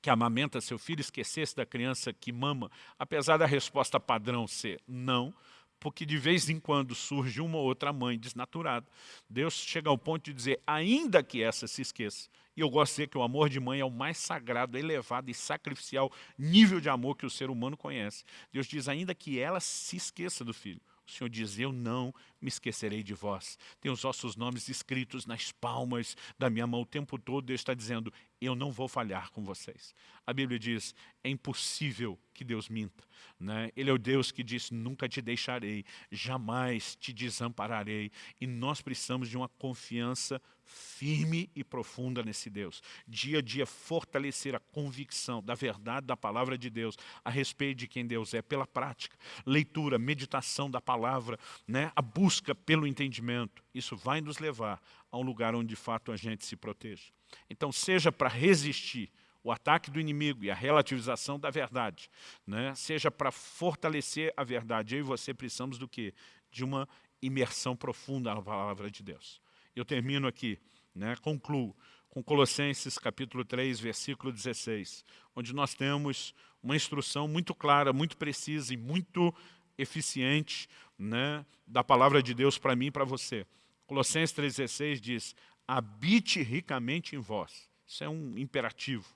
que amamenta seu filho esquecesse da criança que mama, apesar da resposta padrão ser não, porque de vez em quando surge uma ou outra mãe desnaturada. Deus chega ao ponto de dizer, ainda que essa se esqueça, e eu gosto de dizer que o amor de mãe é o mais sagrado, elevado e sacrificial nível de amor que o ser humano conhece. Deus diz, ainda que ela se esqueça do filho, o Senhor diz, eu não me esquecerei de vós. Tem os vossos nomes escritos nas palmas da minha mão o tempo todo. Deus está dizendo, eu não vou falhar com vocês. A Bíblia diz, é impossível que Deus minta. Né? Ele é o Deus que diz, nunca te deixarei, jamais te desampararei. E nós precisamos de uma confiança firme e profunda nesse Deus. Dia a dia fortalecer a convicção da verdade da palavra de Deus a respeito de quem Deus é, pela prática, leitura, meditação da palavra, né? a busca pelo entendimento. Isso vai nos levar a um lugar onde de fato a gente se proteja. Então, seja para resistir o ataque do inimigo e a relativização da verdade, né, seja para fortalecer a verdade. Eu e você precisamos do quê? De uma imersão profunda na palavra de Deus. Eu termino aqui, né, concluo, com Colossenses capítulo 3, versículo 16, onde nós temos uma instrução muito clara, muito precisa e muito eficiente né, da palavra de Deus para mim e para você. Colossenses 3,16 diz, habite ricamente em vós. Isso é um imperativo.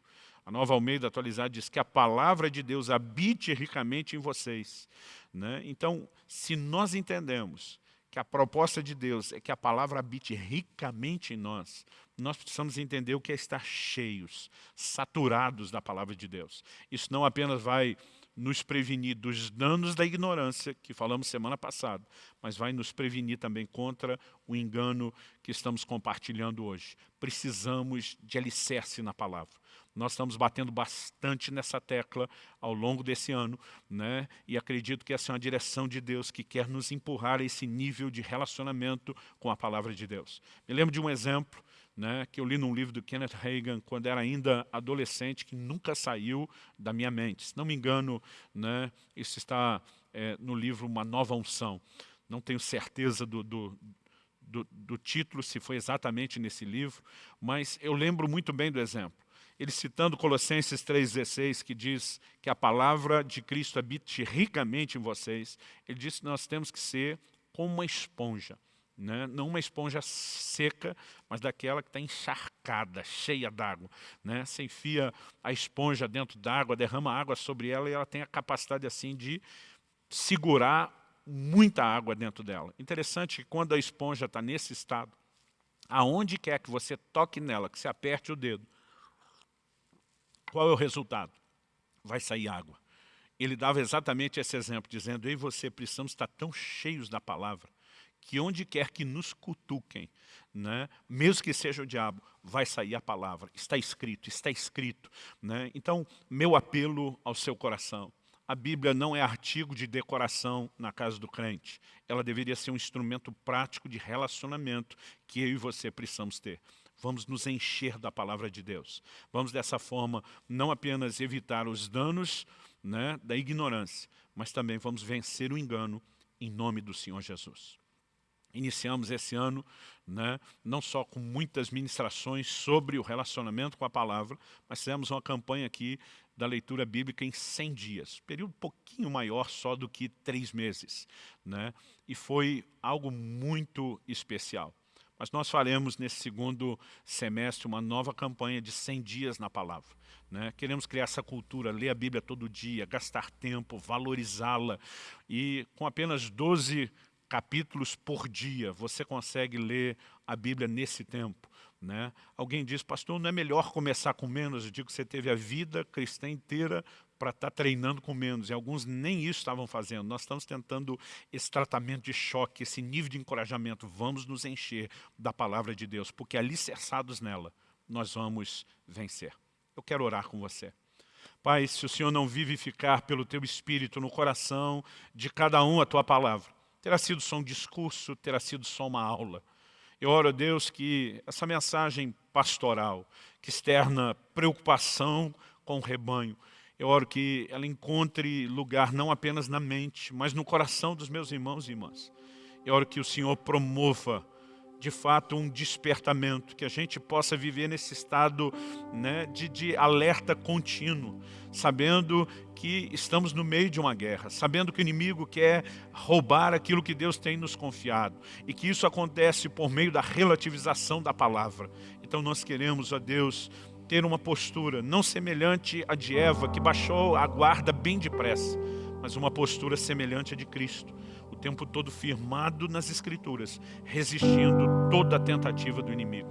A Nova Almeida atualizada diz que a palavra de Deus habite ricamente em vocês. Né? Então, se nós entendemos que a proposta de Deus é que a palavra habite ricamente em nós, nós precisamos entender o que é estar cheios, saturados da palavra de Deus. Isso não apenas vai nos prevenir dos danos da ignorância, que falamos semana passada, mas vai nos prevenir também contra o engano que estamos compartilhando hoje. Precisamos de alicerce na palavra. Nós estamos batendo bastante nessa tecla ao longo desse ano, né? e acredito que essa é uma direção de Deus que quer nos empurrar a esse nível de relacionamento com a palavra de Deus. Me lembro de um exemplo né, que eu li num livro do Kenneth Reagan quando era ainda adolescente, que nunca saiu da minha mente. Se não me engano, né, isso está é, no livro Uma Nova Unção. Não tenho certeza do, do, do, do título, se foi exatamente nesse livro, mas eu lembro muito bem do exemplo ele citando Colossenses 3,16, que diz que a palavra de Cristo habite ricamente em vocês, ele disse que nós temos que ser como uma esponja. Né? não uma esponja seca, mas daquela que está encharcada, cheia d'água. Né? Você enfia a esponja dentro d'água, derrama água sobre ela e ela tem a capacidade assim de segurar muita água dentro dela. Interessante que quando a esponja está nesse estado, aonde quer que você toque nela, que você aperte o dedo, qual é o resultado? Vai sair água. Ele dava exatamente esse exemplo, dizendo, eu e você precisamos estar tão cheios da palavra, que onde quer que nos cutuquem, né, mesmo que seja o diabo, vai sair a palavra. Está escrito, está escrito. Né? Então, meu apelo ao seu coração, a Bíblia não é artigo de decoração na casa do crente. Ela deveria ser um instrumento prático de relacionamento que eu e você precisamos ter vamos nos encher da palavra de Deus. Vamos dessa forma não apenas evitar os danos né, da ignorância, mas também vamos vencer o engano em nome do Senhor Jesus. Iniciamos esse ano né, não só com muitas ministrações sobre o relacionamento com a palavra, mas fizemos uma campanha aqui da leitura bíblica em 100 dias, período um pouquinho maior só do que três meses. Né, e foi algo muito especial. Mas nós faremos nesse segundo semestre uma nova campanha de 100 dias na palavra. Né? Queremos criar essa cultura, ler a Bíblia todo dia, gastar tempo, valorizá-la. E com apenas 12 capítulos por dia, você consegue ler a Bíblia nesse tempo. Né? Alguém diz, pastor, não é melhor começar com menos? Eu digo que você teve a vida cristã inteira para estar tá treinando com menos. E alguns nem isso estavam fazendo. Nós estamos tentando esse tratamento de choque, esse nível de encorajamento. Vamos nos encher da palavra de Deus, porque alicerçados nela, nós vamos vencer. Eu quero orar com você. Pai, se o Senhor não vivificar pelo Teu Espírito no coração de cada um a Tua palavra, terá sido só um discurso, terá sido só uma aula. Eu oro a Deus que essa mensagem pastoral, que externa preocupação com o rebanho, eu oro que ela encontre lugar não apenas na mente, mas no coração dos meus irmãos e irmãs. Eu oro que o Senhor promova, de fato, um despertamento, que a gente possa viver nesse estado né, de, de alerta contínuo, sabendo que estamos no meio de uma guerra, sabendo que o inimigo quer roubar aquilo que Deus tem nos confiado, e que isso acontece por meio da relativização da palavra. Então nós queremos, a Deus, ter uma postura não semelhante à de Eva, que baixou a guarda bem depressa, mas uma postura semelhante à de Cristo, o tempo todo firmado nas Escrituras, resistindo toda a tentativa do inimigo.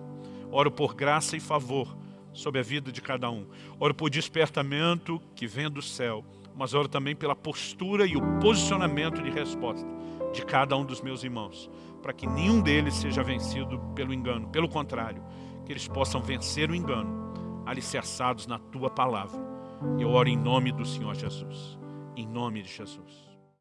Oro por graça e favor sobre a vida de cada um. Oro por despertamento que vem do céu, mas oro também pela postura e o posicionamento de resposta de cada um dos meus irmãos, para que nenhum deles seja vencido pelo engano. Pelo contrário, que eles possam vencer o engano alicerçados na Tua palavra. Eu oro em nome do Senhor Jesus. Em nome de Jesus.